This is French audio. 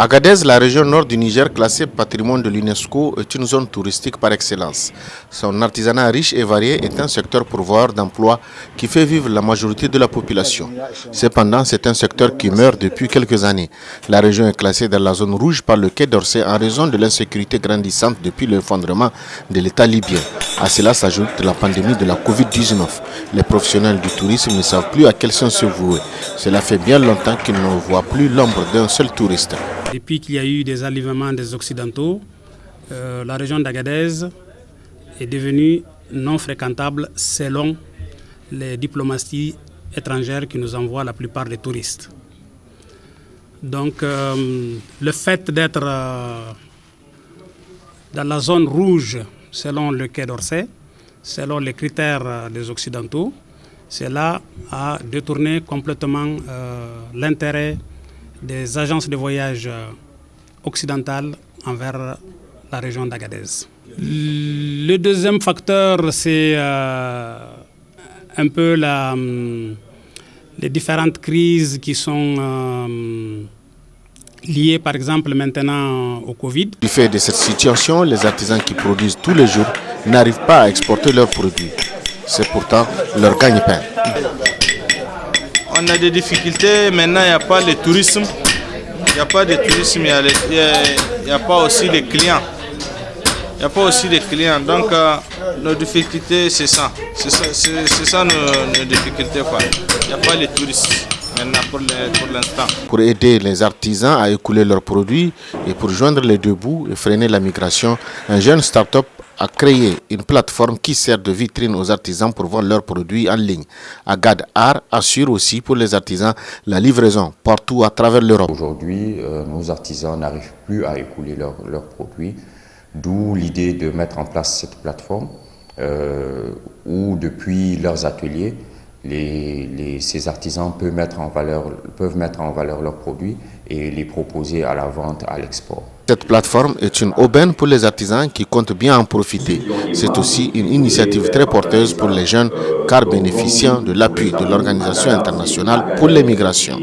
Agadez, la région nord du Niger classée patrimoine de l'UNESCO, est une zone touristique par excellence. Son artisanat riche et varié est un secteur pourvoyeur d'emplois qui fait vivre la majorité de la population. Cependant, c'est un secteur qui meurt depuis quelques années. La région est classée dans la zone rouge par le Quai d'Orsay en raison de l'insécurité grandissante depuis l'effondrement de l'État libyen. À cela s'ajoute la pandémie de la Covid-19. Les professionnels du tourisme ne savent plus à quel sens se vouer. Cela fait bien longtemps qu'ils ne voient plus l'ombre d'un seul touriste. Depuis qu'il y a eu des enlèvements des Occidentaux, euh, la région d'Agadez est devenue non fréquentable selon les diplomaties étrangères qui nous envoient la plupart des touristes. Donc euh, le fait d'être euh, dans la zone rouge selon le Quai d'Orsay, selon les critères des Occidentaux, cela a détourné complètement l'intérêt des agences de voyage euh, occidentales envers la région d'Agadez. Le deuxième facteur, c'est euh, un peu hum, les différentes crises qui sont euh, liées, par exemple, maintenant au Covid. Du fait de cette situation, les artisans qui produisent tous les jours n'arrivent pas à exporter leurs produits. C'est pourtant leur gagne-pain on a des difficultés. Maintenant, il n'y a pas le tourisme. Il n'y a pas de tourisme, il n'y a, pas aussi de clients. Il n'y a pas aussi de clients. Donc, euh, nos difficultés, c'est ça. C'est ça, nos, difficultés. Il n'y a pas de tourisme maintenant pour l'instant. Pour aider les artisans à écouler leurs produits et pour joindre les deux bouts et freiner la migration, un jeune start-up a créé une plateforme qui sert de vitrine aux artisans pour vendre leurs produits en ligne. Agad Art assure aussi pour les artisans la livraison partout à travers l'Europe. Aujourd'hui, euh, nos artisans n'arrivent plus à écouler leurs produits, d'où l'idée de mettre en place cette plateforme euh, où depuis leurs ateliers, ces artisans peuvent mettre, en valeur, leurs produits et les proposer à la vente, à l'export. Cette plateforme est une aubaine pour les artisans qui comptent bien en profiter. C'est aussi une initiative très porteuse pour les jeunes car bénéficiant de l'appui de l'Organisation internationale pour les migrations.